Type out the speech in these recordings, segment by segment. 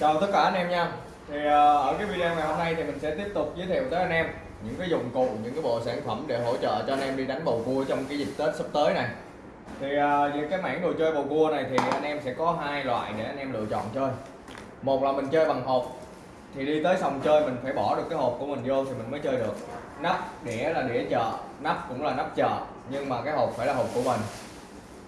chào tất cả anh em nha. Thì ờ, ở cái video ngày hôm nay thì mình sẽ tiếp tục giới thiệu tới anh em những cái dụng cụ, những cái bộ sản phẩm để hỗ trợ cho anh em đi đánh bầu cua trong cái dịp tết sắp tới này. Thì ờ, về cái mảng đồ chơi bầu cua này thì anh em sẽ có hai loại để anh em lựa chọn chơi. Một là mình chơi bằng hộp. Thì đi tới sòng chơi mình phải bỏ được cái hộp của mình vô thì mình mới chơi được. Nắp, đĩa là đĩa chợ, nắp cũng là nắp chợ, nhưng mà cái hộp phải là hộp của mình.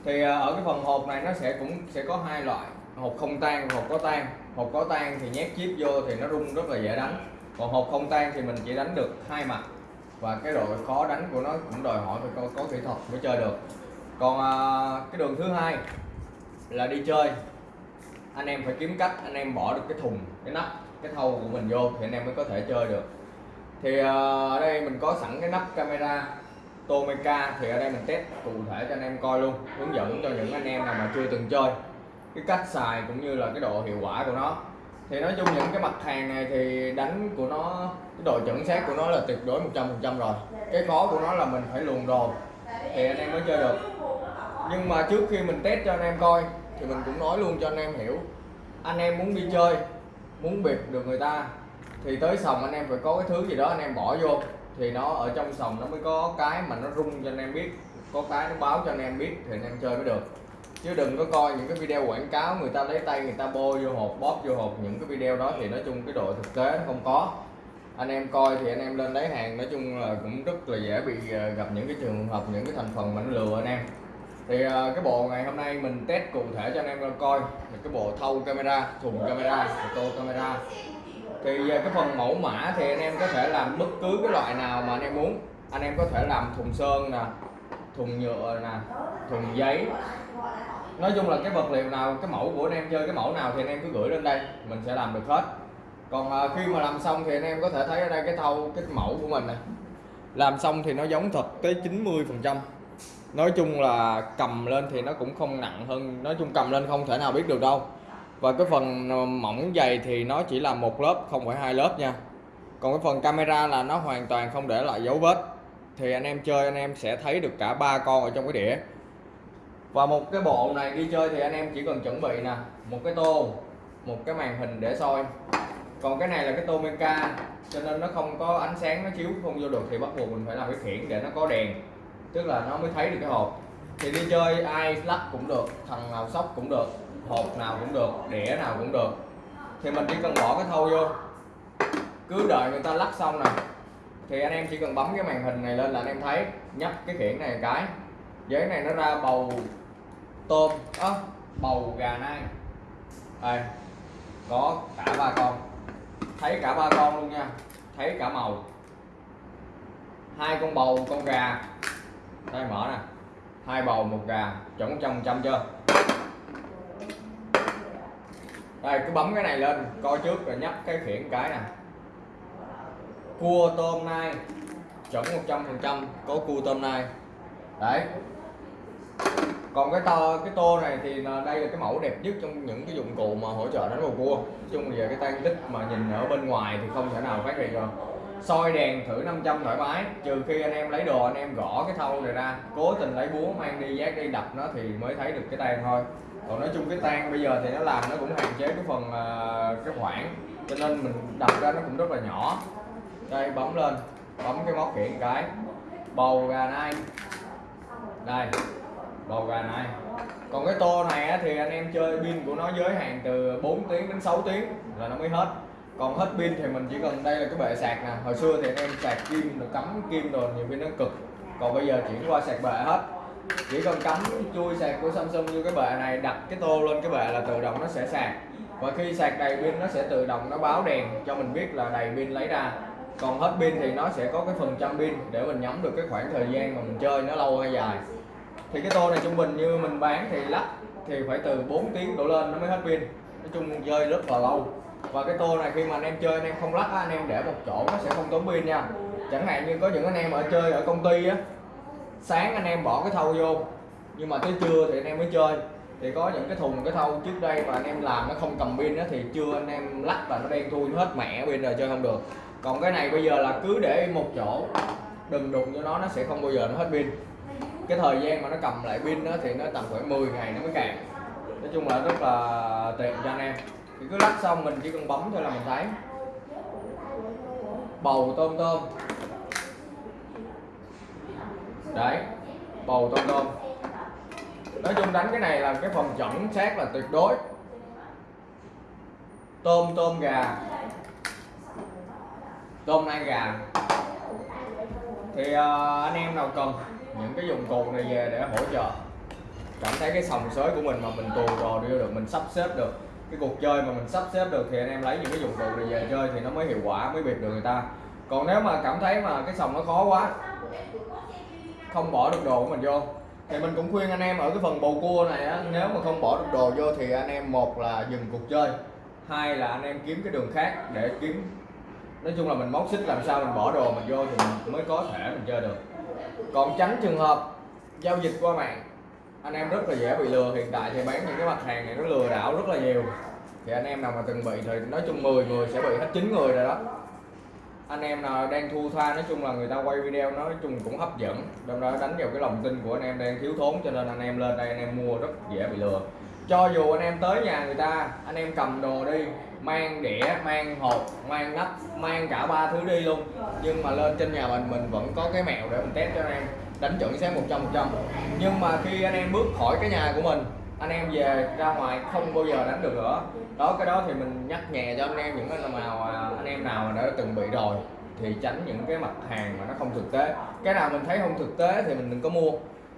Thì ờ, ở cái phần hộp này nó sẽ cũng sẽ có hai loại hộp không tan hộp có tan. Hộp có tan thì nhét chip vô thì nó rung rất là dễ đánh. Còn hộp không tan thì mình chỉ đánh được hai mặt. Và cái độ khó đánh của nó cũng đòi hỏi phải có, có kỹ thuật mới chơi được. Còn à, cái đường thứ hai là đi chơi. Anh em phải kiếm cách anh em bỏ được cái thùng cái nắp cái thau của mình vô thì anh em mới có thể chơi được. Thì à, ở đây mình có sẵn cái nắp camera Tomeca thì ở đây mình test cụ thể cho anh em coi luôn hướng dẫn cho những anh em nào mà chưa từng chơi cái cách xài cũng như là cái độ hiệu quả của nó. Thì nói chung những cái mặt hàng này thì đánh của nó, cái độ chuẩn xác của nó là tuyệt đối 100% rồi. Cái khó của nó là mình phải luồn đồ. Thì anh em mới chơi được. Nhưng mà trước khi mình test cho anh em coi, thì mình cũng nói luôn cho anh em hiểu. Anh em muốn đi chơi, muốn biệt được người ta, thì tới sòng anh em phải có cái thứ gì đó anh em bỏ vô. Thì nó ở trong sòng nó mới có cái mà nó rung cho anh em biết, có cái nó báo cho anh em biết thì anh em chơi mới được chứ đừng có coi những cái video quảng cáo người ta lấy tay người ta bôi vô hộp, bóp vô hộp những cái video đó thì nói chung cái độ thực tế nó không có. Anh em coi thì anh em lên lấy hàng, nói chung là cũng rất là dễ bị ờ, gặp những cái trường hợp, những cái thành phần mà nó lừa anh em. Thì ờ, cái bộ ngày hôm nay mình test cụ thể cho anh em coi. Là cái bộ thâu camera, thùng camera tô camera. Thì ờ, cái phần mẫu mã thì anh em có thể làm bất cứ cái loại nào mà anh em muốn. Anh em có thể làm thùng sơn nè, thùng nhựa nè, thùng giấy nói chung là cái vật liệu nào, cái mẫu của anh em chơi, cái mẫu nào thì anh em cứ gửi lên đây, mình sẽ làm được hết. Còn à, khi mà làm xong thì anh em có thể thấy ở đây cái thau, cái mẫu của mình này. Làm xong thì nó giống thật tới 90 phần trăm. Nói chung là cầm lên thì nó cũng không nặng hơn, nói chung cầm lên không thể nào biết được đâu. Và cái phần à, mỏng dày thì nó chỉ là một lớp, không phải hai lớp nha. Còn cái phần camera là nó hoàn toàn không để lại dấu vết. Thì anh em chơi, anh em sẽ thấy được cả ba con ở trong cái đĩa và một cái bộ này đi chơi thì anh em chỉ cần chuẩn bị nè, một cái tô, một cái màn hình để soi. Còn cái này là cái tô Meca cho nên nó không có ánh sáng, nó chiếu không vô được thì bắt buộc mình phải làm cái khiển để nó có đèn, tức là nó mới thấy được cái hộp. Thì đi chơi ai lắc cũng được, thằng nào sóc cũng được, hộp nào cũng được, đĩa nào cũng được. Thì mình chỉ cần bỏ cái thâu vô, cứ đợi người ta lắc xong nè. Thì anh em chỉ cần bấm cái màn hình này lên là anh em thấy, nhấp cái khiển này một cái. Giấy này nó ra bầu tôm á bầu gà nai. Đây, có cả ba con. Thấy cả ba con luôn nha. Thấy cả màu. Hai con bầu, con gà. Đây, mở nè. Hai bầu, một gà. Chuẩn trăm trăm chưa? Đây, cứ bấm cái này lên, coi trước rồi nhấp cái khiển cái nè. Cua tôm nai. Chuẩn 100% có cua tôm nai. Đấy còn cái to, cái tô này thì đây là cái mẫu đẹp nhất trong những cái dụng cụ mà hỗ trợ đánh bầu cua. Chung về cái tan tích mà nhìn ở bên ngoài thì không thể nào phát hiện được. Soi đèn thử 500 thoải mái. Trừ khi anh em lấy đồ, anh em gõ cái thau này ra, cố tình lấy búa mang đi giác đi, đập nó thì mới thấy được cái tan thôi. Còn nói chung cái tan bây giờ thì nó làm nó cũng hạn chế cái phần à, cái khoảng. Cho nên mình đập ra nó cũng rất là nhỏ. Đây, bấm lên. Bấm cái móc khiển cái. Bầu gà nai đây bầu gà này. Còn cái tô này thì anh em chơi pin của nó giới hạn từ 4 tiếng đến 6 tiếng là nó mới hết. Còn hết pin thì mình chỉ cần đây là cái bệ sạc nè. Hồi xưa thì anh em sạc kim được cắm kim rồi nhiều pin nó cực. Còn bây giờ chuyển qua sạc bệ hết. Chỉ cần cắm chui sạc của Samsung như cái bệ này, đặt cái tô lên cái bệ là tự động nó sẽ sạc. Và khi sạc đầy pin, nó sẽ tự động nó báo đèn cho mình biết là đầy pin lấy ra. Còn hết pin thì nó sẽ có cái phần trăm pin để mình nhắm được cái khoảng thời gian mà mình chơi nó lâu hay dài thì cái tô này trung bình như mình bán thì lắc thì phải từ 4 tiếng đổ lên nó mới hết pin. Nói chung chơi rất là lâu. Và cái tô này khi mà anh em chơi, anh em không lắc anh em để một chỗ nó sẽ không tốn pin nha. Chẳng hạn như có những anh em ở chơi ở công ty á, sáng anh em bỏ cái thau vô. Nhưng mà tới trưa thì anh em mới chơi. Thì có những cái thùng, cái thau trước đây mà anh em làm nó không cầm pin đó thì chưa anh em lắc và nó đen thui hết mẹ pin rồi, chơi không được. Còn cái này bây giờ là cứ để một chỗ, đừng đụng cho nó nó sẽ không bao giờ nó hết pin cái thời gian mà nó cầm lại pin đó thì nó tầm khoảng 10 ngày nó mới cạn nói chung là rất là tiện cho anh em. Thì cứ lắc xong mình chỉ cần bấm thôi là mình thấy. Bầu tôm tôm. Đấy bầu tôm tôm. Nói chung đánh cái này là cái phòng chuẩn xác là tuyệt đối. Tôm tôm gà. Tôm nai gà. Thì uh, anh em nào cần những cái dụng cụ này về để hỗ trợ. Cảm thấy cái sòng sới của mình mà mình tù đồ đưa được, mình sắp xếp được. Cái cuộc chơi mà mình sắp xếp được thì anh em lấy những cái dụng cụ này về chơi thì nó mới hiệu quả, mới biệt được người ta. Còn nếu mà cảm thấy mà cái sòng nó khó quá, không bỏ được đồ của mình vô. Thì mình cũng khuyên anh em ở cái phần bầu cua này á, nếu mà không bỏ được đồ vô thì anh em một là dừng cuộc chơi, hai là anh em kiếm cái đường khác để kiếm. Nói chung là mình móc xích làm sao mình bỏ đồ mình vô thì mình mới có thể mình chơi được còn tránh trường hợp giao dịch qua mạng, anh em rất là dễ bị lừa. Hiện tại thì bán những cái mặt hàng này nó lừa đảo rất là nhiều. Thì anh em nào mà từng bị thì nói chung 10 người sẽ bị hết 9 người rồi đó. Anh em nào đang thu tha, nói chung là người ta quay video nói chung cũng hấp dẫn. Đâm ra đánh vào cái lòng tin của anh em đang thiếu thốn, cho nên anh em lên đây, anh em mua rất dễ bị lừa cho dù anh em tới nhà người ta, anh em cầm đồ đi, mang đĩa, mang hộp, mang nắp, mang cả ba thứ đi luôn. Nhưng mà lên trên nhà mình mình vẫn có cái mẹo để mình test cho anh em. Đánh chuẩn xác 100 trăm nhưng mà khi anh em bước khỏi cái nhà của mình, anh em về ra ngoài không bao giờ đánh được nữa. Đó, cái đó thì mình nhắc nhẹ cho anh em những anh nào anh em nào mà đã từng bị rồi, thì tránh những cái mặt hàng mà nó không thực tế. Cái nào mình thấy không thực tế thì mình đừng có mua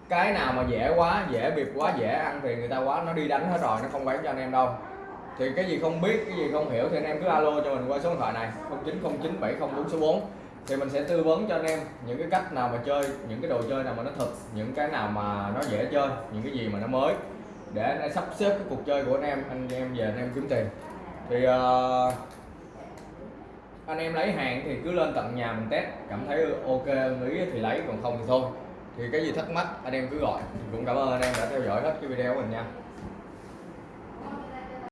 cái nào mà dễ quá dễ bịp quá dễ ăn thì người ta quá nó đi đánh hết rồi nó không bán cho anh em đâu. Thì cái gì không biết cái gì không hiểu thì anh em cứ alo cho mình qua số điện thoại này 09097044 thì mình sẽ tư vấn cho anh em những cái cách nào mà chơi những cái đồ chơi nào mà nó thật những cái nào mà nó dễ chơi những cái gì mà nó mới để anh em sắp xếp cái cuộc chơi của anh em. Anh em về anh em kiếm tiền. Thì uh, anh em lấy hàng thì cứ lên tận nhà mình test cảm thấy ok ý thì lấy còn không thì thôi thì cái gì thắc mắc, anh em cứ gọi. Cũng cảm ơn anh em đã theo dõi hết cái video của mình nha.